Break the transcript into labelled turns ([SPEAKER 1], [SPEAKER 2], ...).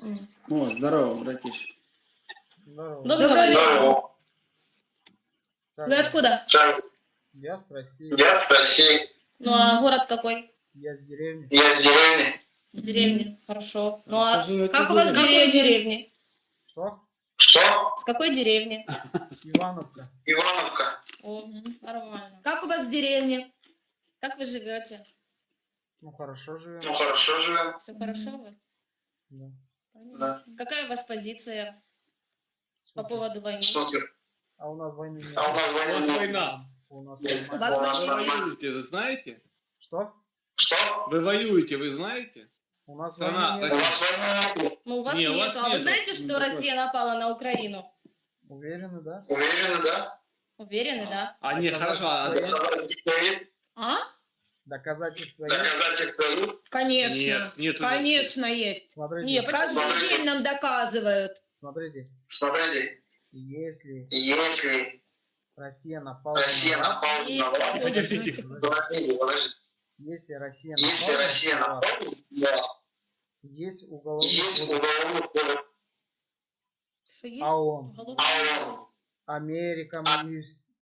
[SPEAKER 1] О, здорово, братище.
[SPEAKER 2] Здорово.
[SPEAKER 3] Доброго вечера. Вы откуда?
[SPEAKER 2] Я с России.
[SPEAKER 4] Я с России,
[SPEAKER 3] Ну а город какой?
[SPEAKER 2] Я с деревни.
[SPEAKER 4] я с деревни.
[SPEAKER 3] С деревни. Хорошо. Ну а как у вас
[SPEAKER 1] деревне?
[SPEAKER 3] деревне?
[SPEAKER 2] Что?
[SPEAKER 4] Что?
[SPEAKER 3] С какой деревни?
[SPEAKER 2] Ивановка.
[SPEAKER 4] Ивановка.
[SPEAKER 3] О, нормально. Как у вас в деревне? Как вы живете?
[SPEAKER 2] Ну хорошо живем.
[SPEAKER 4] Ну хорошо живем.
[SPEAKER 3] Все хорошо у вас?
[SPEAKER 2] Да.
[SPEAKER 4] Да.
[SPEAKER 3] Какая у вас позиция по поводу войны?
[SPEAKER 4] Супер.
[SPEAKER 2] А у нас войны нет.
[SPEAKER 4] А у нас
[SPEAKER 5] У
[SPEAKER 4] войны нет.
[SPEAKER 5] война.
[SPEAKER 2] У нас
[SPEAKER 3] У
[SPEAKER 2] нормально.
[SPEAKER 3] вас
[SPEAKER 4] У нас
[SPEAKER 5] Вы
[SPEAKER 3] война?
[SPEAKER 5] воюете, вы знаете?
[SPEAKER 2] Что?
[SPEAKER 4] Что?
[SPEAKER 5] Вы воюете, вы знаете?
[SPEAKER 2] У нас
[SPEAKER 5] Страна
[SPEAKER 2] войны
[SPEAKER 4] У
[SPEAKER 2] нет.
[SPEAKER 4] войны нет.
[SPEAKER 3] Ну, у вас
[SPEAKER 5] Не, у
[SPEAKER 3] нет.
[SPEAKER 5] вас
[SPEAKER 3] А вы
[SPEAKER 5] нету.
[SPEAKER 3] знаете, что. Россия напала на Украину?
[SPEAKER 2] Уверены, да?
[SPEAKER 4] Уверены, да?
[SPEAKER 3] Уверены, да?
[SPEAKER 5] А, нет, хорошо. а-
[SPEAKER 4] Доказательства есть?
[SPEAKER 3] А?
[SPEAKER 2] Доказательства есть.
[SPEAKER 4] Доказательства есть?
[SPEAKER 6] Конечно.
[SPEAKER 5] Нет, нету.
[SPEAKER 6] Конечно, есть.
[SPEAKER 2] Смотрите,
[SPEAKER 3] Не, почему?
[SPEAKER 6] Каждый день нам доказывают.
[SPEAKER 2] смотрите.
[SPEAKER 4] Смотрите,
[SPEAKER 2] Если
[SPEAKER 4] если
[SPEAKER 2] Россия напала
[SPEAKER 4] Россия
[SPEAKER 2] на
[SPEAKER 4] напала на
[SPEAKER 3] Если
[SPEAKER 4] вас, Подождите. подождите,
[SPEAKER 2] если Россия
[SPEAKER 4] если
[SPEAKER 2] напала
[SPEAKER 4] Россия
[SPEAKER 2] на вас,
[SPEAKER 4] напала на вас,
[SPEAKER 2] есть уголовный
[SPEAKER 4] есть
[SPEAKER 2] кодекс
[SPEAKER 4] уголовный кодекс
[SPEAKER 3] Что есть?
[SPEAKER 2] ООН,
[SPEAKER 3] Уголовный
[SPEAKER 4] ООН,
[SPEAKER 2] Америка, Юс-